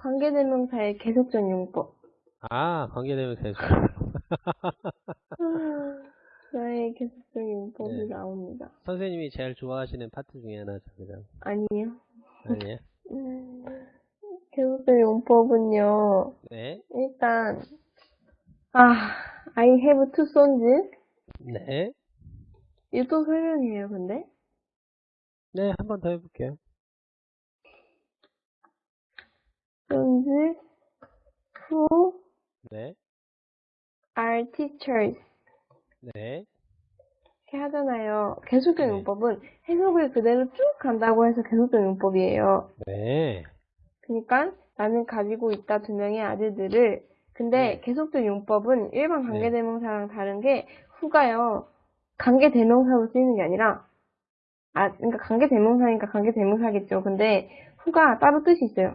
관계대명사의 계속적 용법. 아, 관계되면 계속. 나의 계속적 용법이 네. 나옵니다. 선생님이 제일 좋아하시는 파트 중에 하나죠, 그죠? 아니요. 아니에요? 음, 계속적 용법은요. 네. 일단 아, I have two sons. 네. 이거 또 설명이에요, 근데? 네, 한 번 더 해볼게요. Sons who 네. are teachers. 네. 이렇게 하잖아요. 계속적 네. 용법은 해석을 그대로 쭉 간다고 해서 계속적 용법이에요. 네. 그러니까 나는 가지고 있다 두 명의 아들들을 근데 네. 계속적 용법은 일반 관계 대명사랑 다른 게 후가요 관계 대명사로 쓰이는 게 아니라 아 그러니까 관계 대명사니까 관계 대명사겠죠. 근데 후가 따로 뜻이 있어요.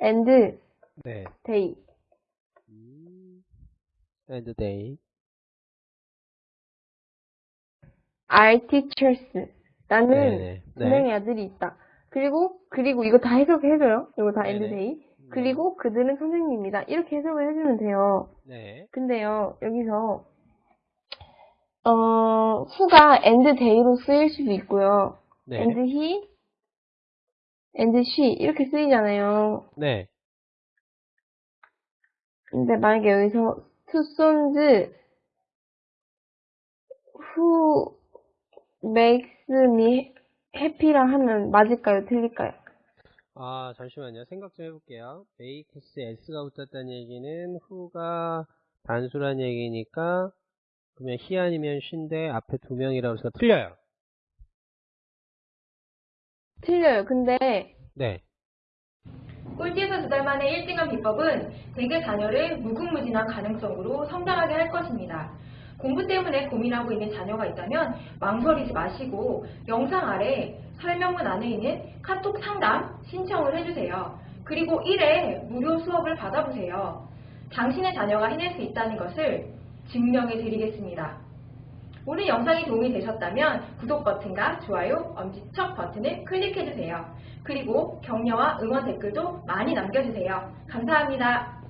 And 네. they 음, and they. are teachers. 나는 네네. 두 명의 아들이 있다. 그리고 그리고 이거 다 해석해줘요. 이거 다 and 네네. they. 그리고 그들은 선생님이다. 이렇게 해석을 해주면 돼요. 네. 근데요, 여기서, 어, 후가 and day로 쓰일 수도 있고요. 네. and he, and she, 이렇게 쓰이잖아요. 네. 근데 만약에 여기서 two sons who makes me happy라 하면 맞을까요? 틀릴까요? 아, 잠시만요. 생각 좀 해볼게요. makes s가 붙었다는 얘기는 who가 단수란 얘기니까 그러면 he 아니면 she인데 앞에 두 명이라고 해서 틀려요. 틀려요. 근데, 네. 꼴찌에서 두 달 만에 1등한 비법은 대개 자녀를 무궁무진한 가능성으로 성장하게 할 것입니다. 공부 때문에 고민하고 있는 자녀가 있다면 망설이지 마시고 영상 아래 설명문 안에 있는 카톡 상담 신청을 해주세요. 그리고 1회 무료 수업을 받아보세요. 당신의 자녀가 해낼 수 있다는 것을 증명해 드리겠습니다. 오늘 영상이 도움이 되셨다면 구독 버튼과 좋아요, 엄지척 버튼을 클릭해주세요. 그리고 격려와 응원 댓글도 많이 남겨주세요. 감사합니다.